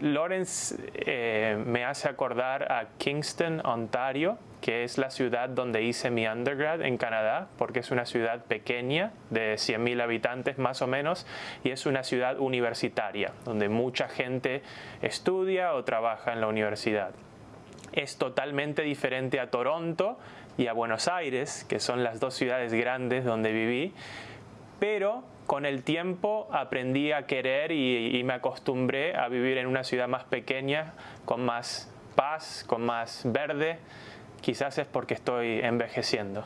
Lawrence eh, me hace acordar a Kingston, Ontario, que es la ciudad donde hice mi undergrad en Canadá, porque es una ciudad pequeña, de 100.000 habitantes más o menos, y es una ciudad universitaria, donde mucha gente estudia o trabaja en la universidad. Es totalmente diferente a Toronto y a Buenos Aires, que son las dos ciudades grandes donde viví, pero con el tiempo aprendí a querer y, me acostumbré a vivir en una ciudad más pequeña, con más paz, con más verde. Quizás es porque estoy envejeciendo.